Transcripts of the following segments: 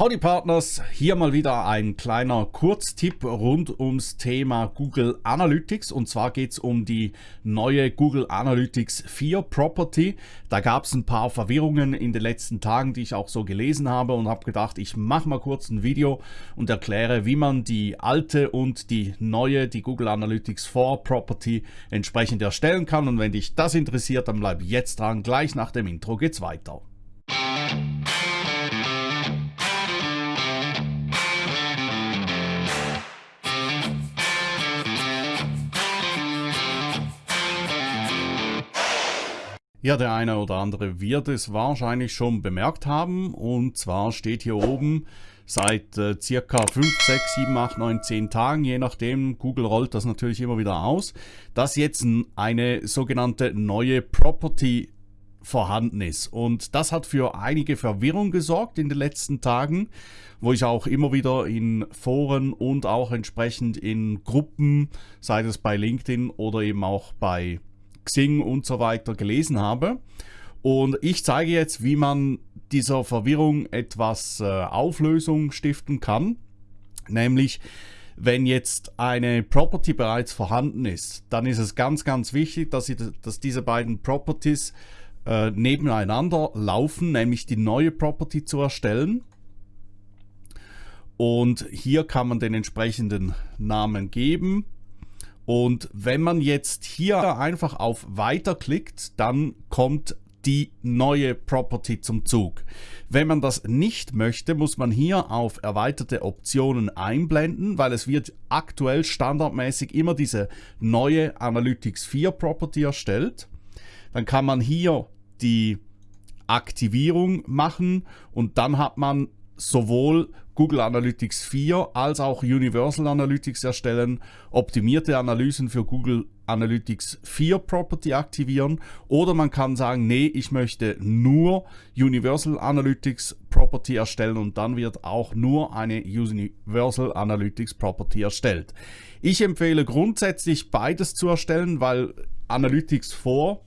Howdy Partners, hier mal wieder ein kleiner Kurztipp rund ums Thema Google Analytics und zwar geht es um die neue Google Analytics 4 Property. Da gab es ein paar Verwirrungen in den letzten Tagen, die ich auch so gelesen habe und habe gedacht, ich mache mal kurz ein Video und erkläre, wie man die alte und die neue, die Google Analytics 4 Property entsprechend erstellen kann und wenn dich das interessiert, dann bleib jetzt dran, gleich nach dem Intro geht's weiter. Ja, der eine oder andere wird es wahrscheinlich schon bemerkt haben und zwar steht hier oben seit äh, circa 5, 6, 7, 8, 9, 10 Tagen, je nachdem, Google rollt das natürlich immer wieder aus, dass jetzt eine sogenannte neue Property vorhanden ist. Und das hat für einige Verwirrung gesorgt in den letzten Tagen, wo ich auch immer wieder in Foren und auch entsprechend in Gruppen, sei es bei LinkedIn oder eben auch bei Xing und so weiter gelesen habe. Und ich zeige jetzt, wie man dieser Verwirrung etwas äh, Auflösung stiften kann. Nämlich, wenn jetzt eine Property bereits vorhanden ist, dann ist es ganz, ganz wichtig, dass, ich, dass diese beiden Properties äh, nebeneinander laufen, nämlich die neue Property zu erstellen. Und hier kann man den entsprechenden Namen geben. Und wenn man jetzt hier einfach auf Weiter klickt, dann kommt die neue Property zum Zug. Wenn man das nicht möchte, muss man hier auf erweiterte Optionen einblenden, weil es wird aktuell standardmäßig immer diese neue Analytics 4 Property erstellt. Dann kann man hier die Aktivierung machen und dann hat man sowohl Google Analytics 4 als auch Universal Analytics erstellen, optimierte Analysen für Google Analytics 4 Property aktivieren oder man kann sagen, nee, ich möchte nur Universal Analytics Property erstellen und dann wird auch nur eine Universal Analytics Property erstellt. Ich empfehle grundsätzlich beides zu erstellen, weil Analytics 4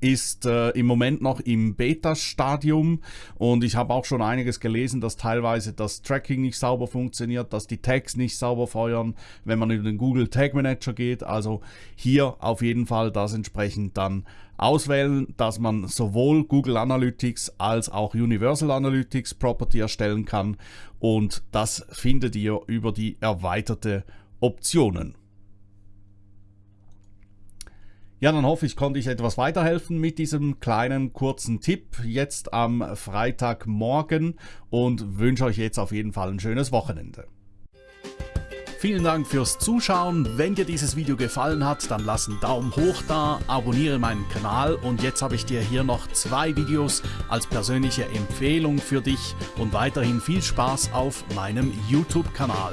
ist äh, im Moment noch im Beta-Stadium und ich habe auch schon einiges gelesen, dass teilweise das Tracking nicht sauber funktioniert, dass die Tags nicht sauber feuern, wenn man über den Google Tag Manager geht. Also hier auf jeden Fall das entsprechend dann auswählen, dass man sowohl Google Analytics als auch Universal Analytics Property erstellen kann und das findet ihr über die erweiterte Optionen. Ja, dann hoffe ich, konnte ich etwas weiterhelfen mit diesem kleinen kurzen Tipp jetzt am Freitagmorgen und wünsche euch jetzt auf jeden Fall ein schönes Wochenende. Vielen Dank fürs Zuschauen. Wenn dir dieses Video gefallen hat, dann lass einen Daumen hoch da, abonniere meinen Kanal und jetzt habe ich dir hier noch zwei Videos als persönliche Empfehlung für dich und weiterhin viel Spaß auf meinem YouTube-Kanal.